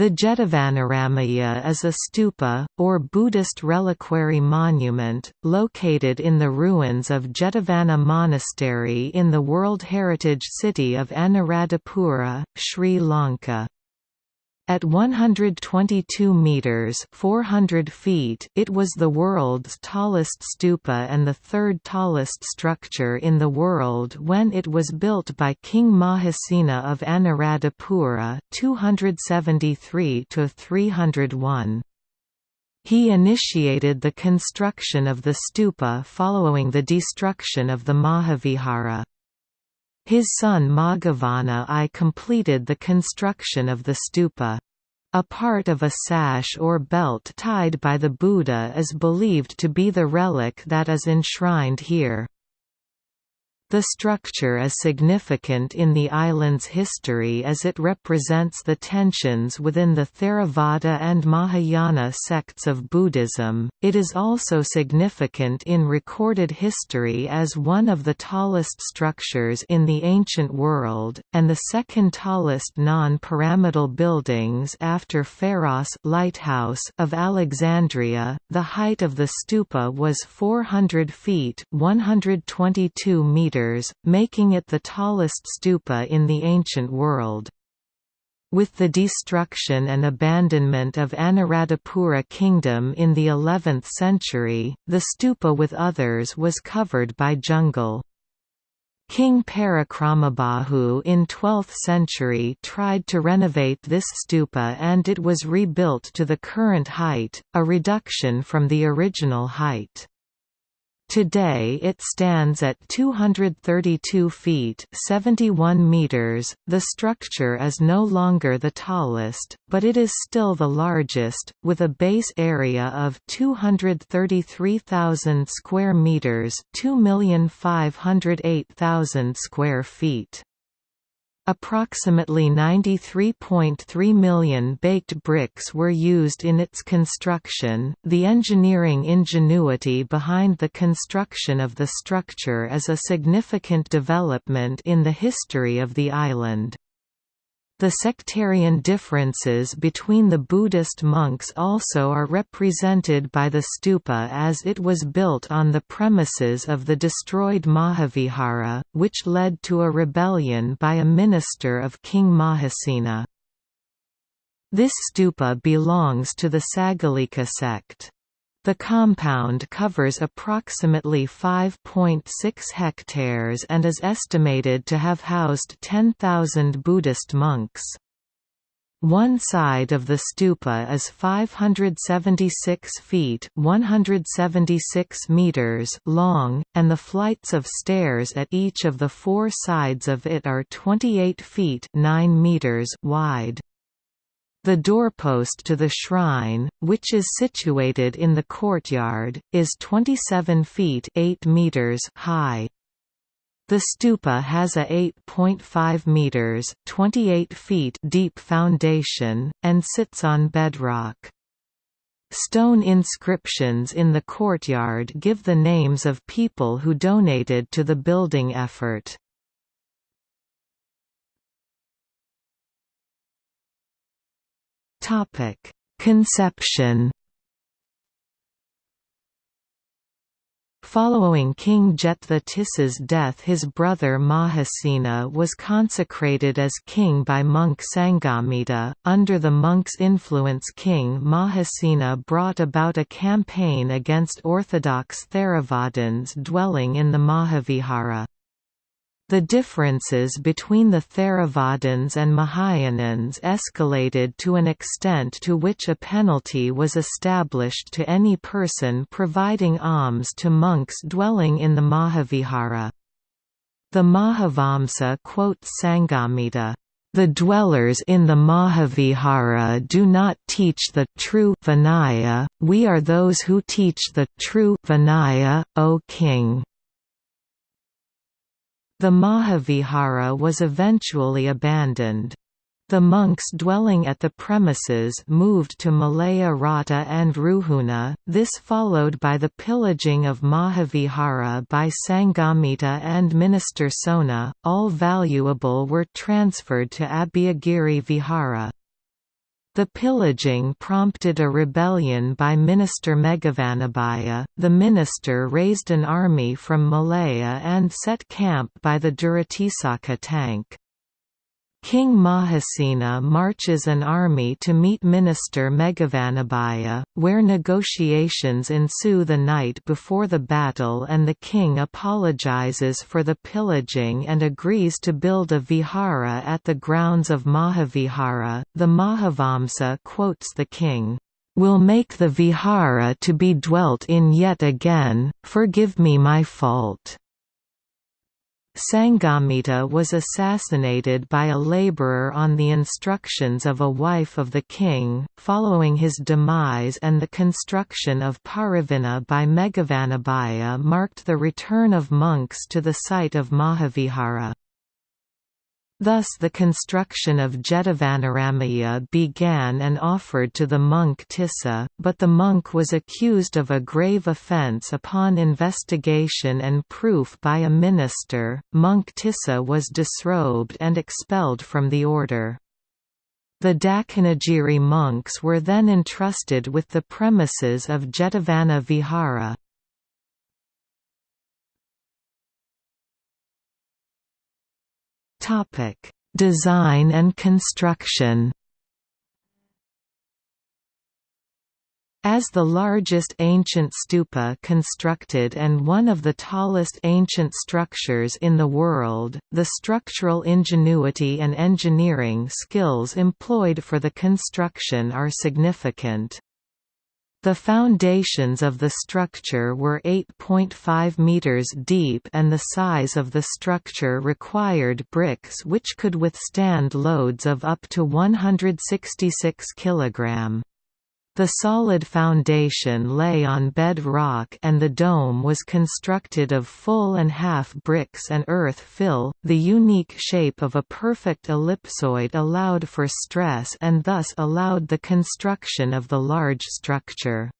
The Jetavanaramaya is a stupa, or Buddhist reliquary monument, located in the ruins of Jetavana Monastery in the World Heritage City of Anuradhapura, Sri Lanka. At 122 meters (400 feet), it was the world's tallest stupa and the third tallest structure in the world when it was built by King Mahasena of Anuradhapura, 273 to 301. He initiated the construction of the stupa following the destruction of the Mahavihara. His son Maghavana I completed the construction of the stupa. A part of a sash or belt tied by the Buddha is believed to be the relic that is enshrined here. The structure is significant in the island's history as it represents the tensions within the Theravada and Mahayana sects of Buddhism. It is also significant in recorded history as one of the tallest structures in the ancient world, and the second tallest non-pyramidal buildings after Pharos Lighthouse of Alexandria. The height of the stupa was 400 feet (122 meters) meters, making it the tallest stupa in the ancient world. With the destruction and abandonment of Anuradhapura kingdom in the 11th century, the stupa with others was covered by jungle. King Parakramabahu in 12th century tried to renovate this stupa and it was rebuilt to the current height, a reduction from the original height. Today it stands at 232 feet 71 meters. .The structure is no longer the tallest, but it is still the largest, with a base area of 233,000 square meters 2,508,000 square feet. Approximately 93.3 million baked bricks were used in its construction. The engineering ingenuity behind the construction of the structure is a significant development in the history of the island. The sectarian differences between the Buddhist monks also are represented by the stupa as it was built on the premises of the destroyed Mahavihara, which led to a rebellion by a minister of King Mahasena. This stupa belongs to the Sagalika sect. The compound covers approximately 5.6 hectares and is estimated to have housed 10,000 Buddhist monks. One side of the stupa is 576 feet 176 meters long, and the flights of stairs at each of the four sides of it are 28 feet 9 meters wide. The doorpost to the shrine, which is situated in the courtyard, is 27 feet 8 meters high. The stupa has a 8.5 meters (28 feet) deep foundation and sits on bedrock. Stone inscriptions in the courtyard give the names of people who donated to the building effort. Topic: Conception. Following King Jethatis's death his brother Mahasena was consecrated as king by monk Sangamita. Under the monk's influence King Mahasena brought about a campaign against orthodox Theravadins dwelling in the Mahavihara. The differences between the Theravadins and Mahayanins escalated to an extent to which a penalty was established to any person providing alms to monks dwelling in the Mahavihara. The Mahavamsa quotes Sanghamitra, "...the dwellers in the Mahavihara do not teach the true Vinaya, we are those who teach the true Vinaya, O king." The Mahavihara was eventually abandoned. The monks dwelling at the premises moved to Malaya Rata and Ruhuna, this followed by the pillaging of Mahavihara by Sanghamitra and Minister Sona, all valuable were transferred to Abhayagiri Vihara. The pillaging prompted a rebellion by Minister Meghavanabhaya. The minister raised an army from Malaya and set camp by the Duratisaka tank. King Mahasena marches an army to meet Minister Meghavanabhaya, where negotiations ensue the night before the battle and the king apologizes for the pillaging and agrees to build a vihara at the grounds of Mahavihara. The Mahavamsa quotes the king, "'Will make the vihara to be dwelt in yet again, forgive me my fault.' Sanghamitra was assassinated by a labourer on the instructions of a wife of the king, following his demise and the construction of Parivena by Meghavanabhaya marked the return of monks to the site of Mahavihara. Thus the construction of Jetavanaramaya began and offered to the monk Tissa, but the monk was accused of a grave offence upon investigation and proof by a minister. Monk Tissa was disrobed and expelled from the order. The Dakanagiri monks were then entrusted with the premises of Jetavana Vihara. Topic: Design and construction. As the largest ancient stupa constructed and one of the tallest ancient structures in the world, the structural ingenuity and engineering skills employed for the construction are significant. The foundations of the structure were 8.5 meters deep and the size of the structure required bricks which could withstand loads of up to 166 kg. The solid foundation lay on bed rock and the dome was constructed of full and half bricks and earth fill. The unique shape of a perfect ellipsoid allowed for stress and thus allowed the construction of the large structure.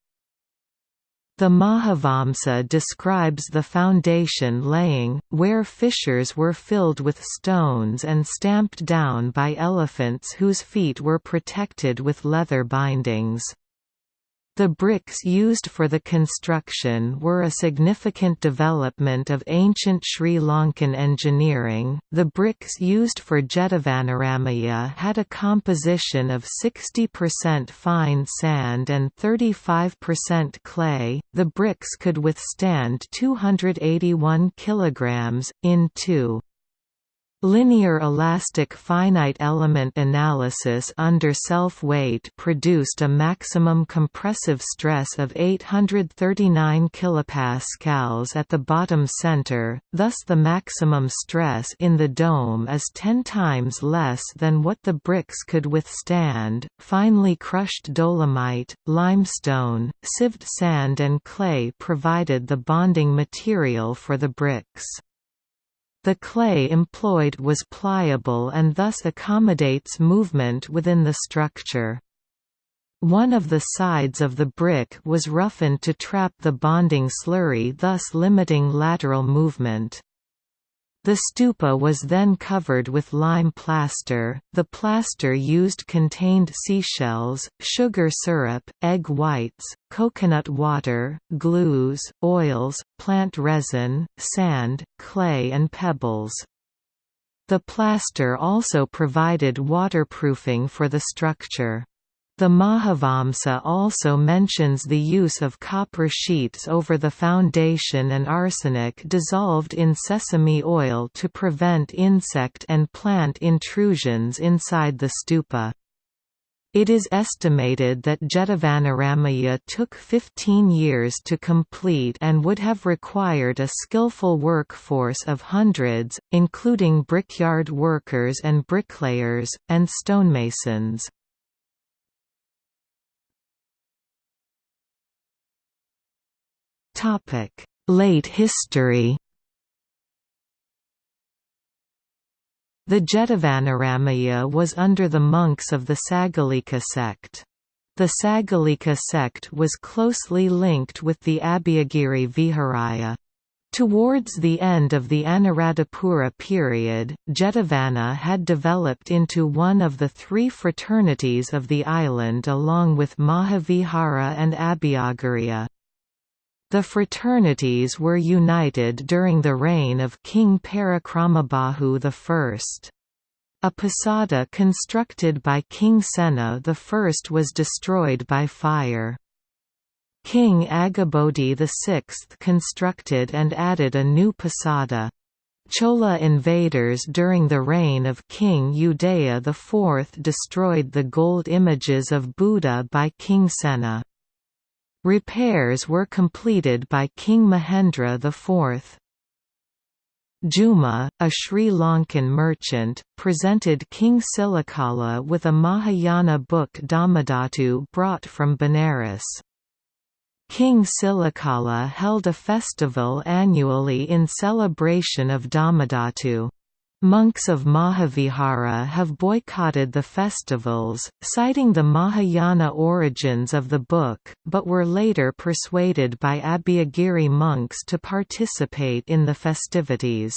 The Mahavamsa describes the foundation laying, where fissures were filled with stones and stamped down by elephants whose feet were protected with leather bindings. The bricks used for the construction were a significant development of ancient Sri Lankan engineering. The bricks used for Jetavanaramaya had a composition of 60% fine sand and 35% clay. The bricks could withstand 281 kg in 2 Linear elastic finite element analysis under self-weight produced a maximum compressive stress of 839 kPa at the bottom center, thus the maximum stress in the dome is 10 times less than what the bricks could withstand. Finely crushed dolomite, limestone, sieved sand and clay provided the bonding material for the bricks. The clay employed was pliable and thus accommodates movement within the structure. One of the sides of the brick was roughened to trap the bonding slurry thus limiting lateral movement. The stupa was then covered with lime plaster. The plaster used contained seashells, sugar syrup, egg whites, coconut water, glues, oils, plant resin, sand, clay and pebbles. The plaster also provided waterproofing for the structure. The Mahavamsa also mentions the use of copper sheets over the foundation and arsenic dissolved in sesame oil to prevent insect and plant intrusions inside the stupa. It is estimated that Jetavanaramaya took 15 years to complete and would have required a skillful workforce of hundreds, including brickyard workers and bricklayers, and stonemasons. Late history The Jetavanaramaya was under the monks of the Sagalika sect. The Sagalika sect was closely linked with the Abhayagiri Viharaya. Towards the end of the Anuradhapura period, Jetavana had developed into one of the three fraternities of the island along with Mahavihara and Abhayagiriya. The fraternities were united during the reign of King Parakramabahu I. A posada constructed by King Sena I was destroyed by fire. King Aggabodhi VI constructed and added a new posada. Chola invaders during the reign of King Udaya IV destroyed the gold images of Buddha by King Sena. Repairs were completed by King Mahendra IV. Juma, a Sri Lankan merchant, presented King Silakala with a Mahayana book Dhammadhatu brought from Benares. King Silakala held a festival annually in celebration of Dhammadhatu. Monks of Mahavihara have boycotted the festivals, citing the Mahayana origins of the book, but were later persuaded by Abhayagiri monks to participate in the festivities.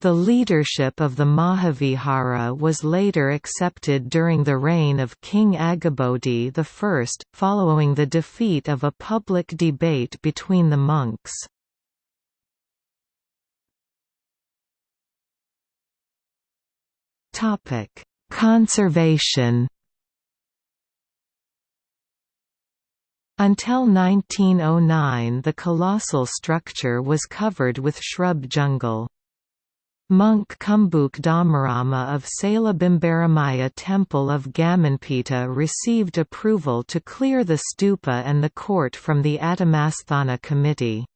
The leadership of the Mahavihara was later accepted during the reign of King Aggabodhi I, following the defeat of a public debate between the monks. Conservation Until 1909 the colossal structure was covered with shrub jungle. Monk Kumbhuk Dhammarama of Salabimbaramaya Temple of Gamanpita received approval to clear the stupa and the court from the Atamasthana committee.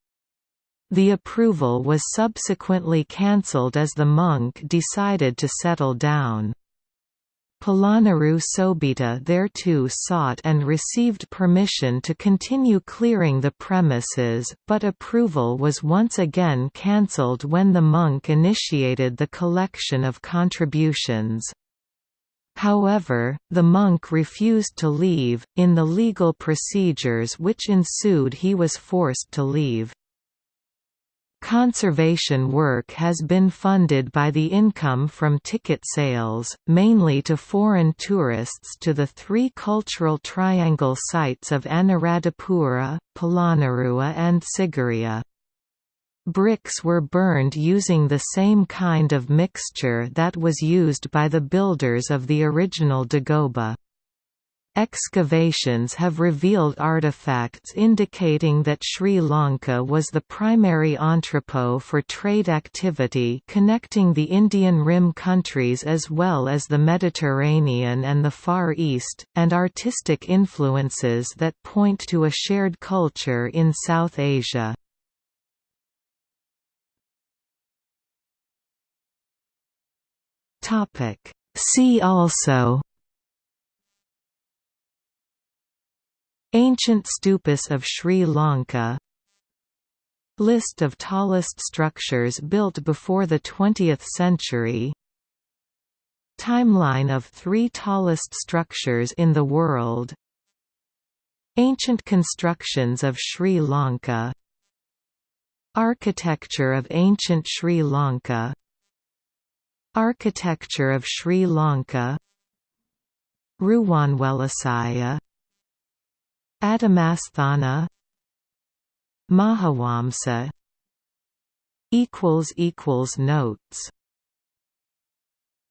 The approval was subsequently cancelled as the monk decided to settle down. Polonnaru Sobhita thereto sought and received permission to continue clearing the premises, but approval was once again cancelled when the monk initiated the collection of contributions. However, the monk refused to leave, in the legal procedures which ensued he was forced to leave. Conservation work has been funded by the income from ticket sales, mainly to foreign tourists to the three cultural triangle sites of Anuradhapura, Polonnaruwa and Sigiriya. Bricks were burned using the same kind of mixture that was used by the builders of the original dagoba. Excavations have revealed artifacts indicating that Sri Lanka was the primary entrepot for trade activity connecting the Indian Rim countries as well as the Mediterranean and the Far East, and artistic influences that point to a shared culture in South Asia. See also Ancient stupas of Sri Lanka. List of tallest structures built before the 20th century. Timeline of three tallest structures in the world. Ancient constructions of Sri Lanka. Architecture of ancient Sri Lanka. Architecture of Sri Lanka. Ruwanwelisaya Atamasthana Mahavamsa equals equals notes